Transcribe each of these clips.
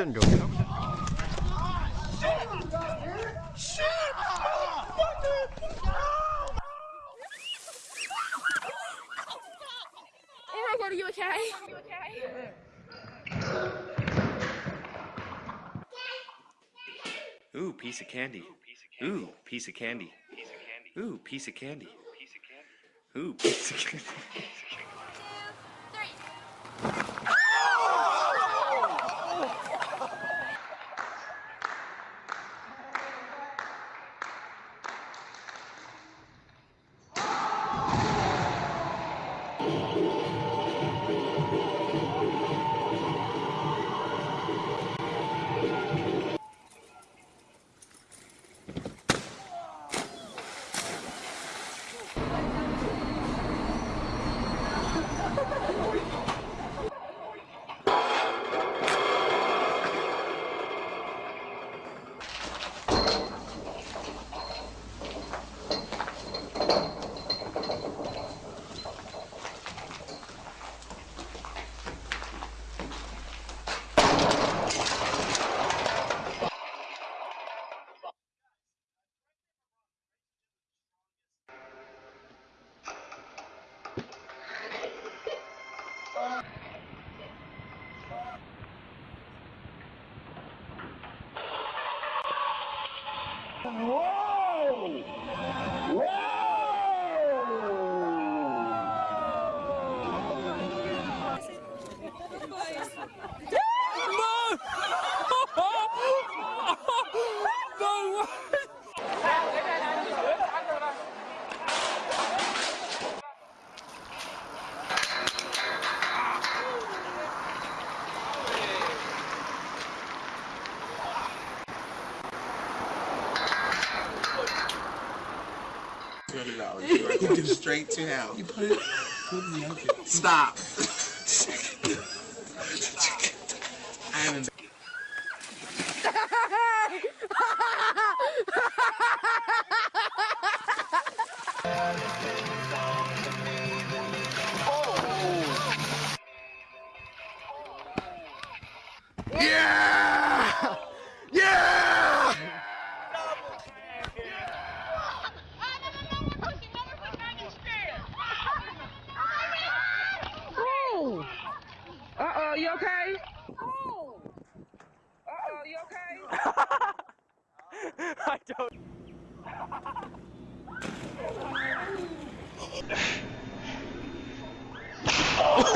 didn't go. Hope it. Oh my god, are you okay? Are you okay? Ooh, piece of candy. Ooh, piece of candy. Ooh, piece of candy. Ooh, piece of candy. Whoa! You go straight to hell. You put it. Stop. I haven't. Yeah!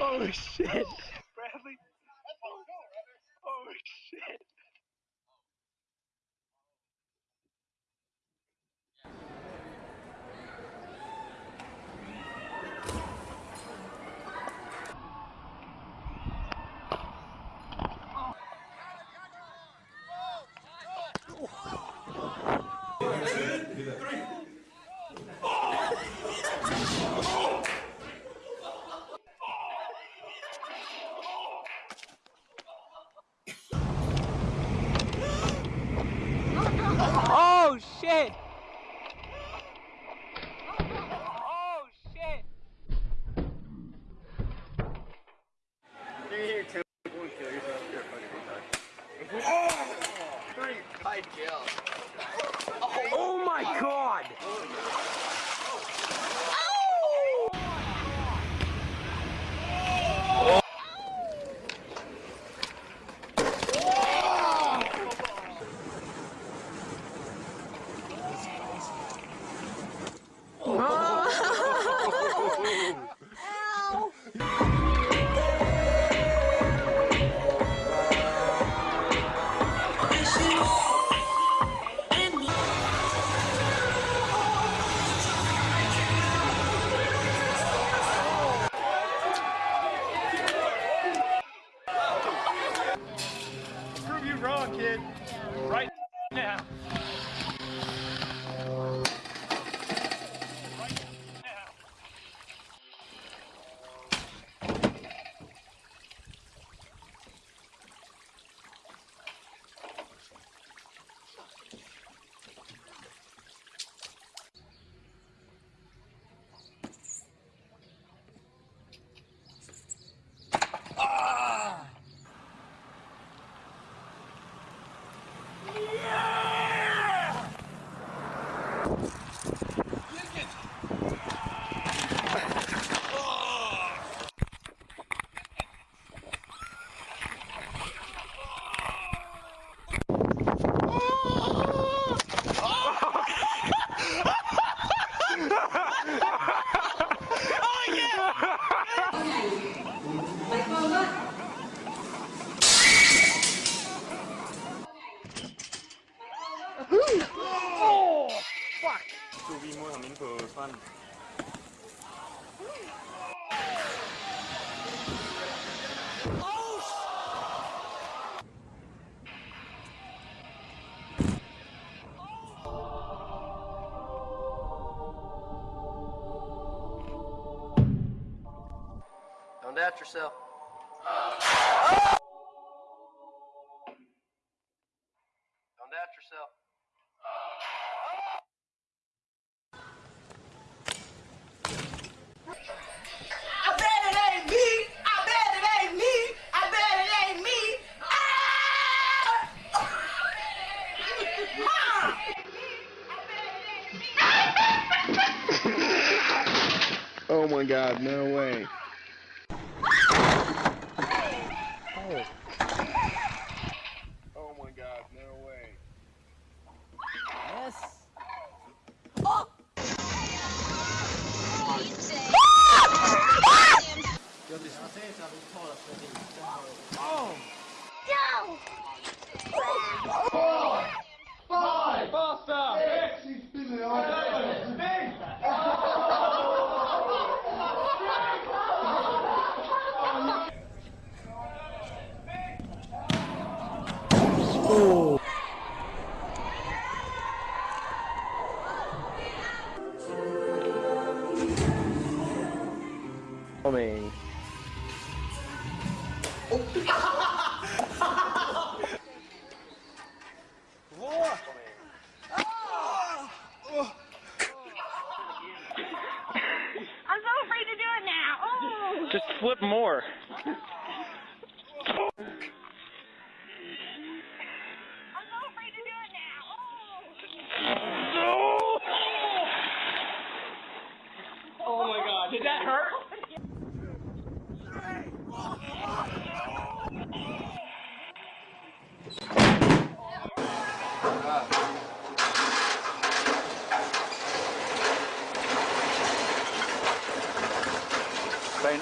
Oh shit. fun. Don't doubt yourself. Oh! coming. I'm so afraid to do it now. Oh. Just flip more.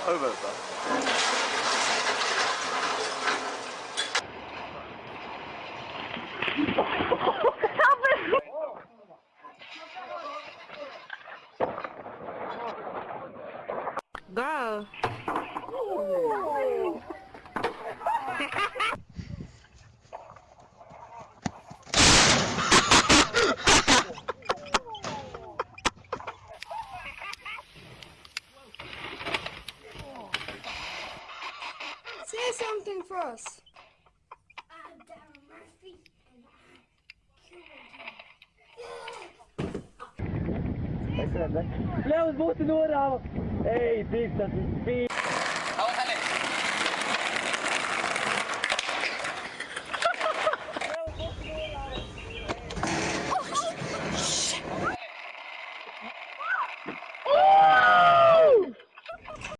over. vai ne? Ļauj būtu norāva. Ej, tik tas ir spīd.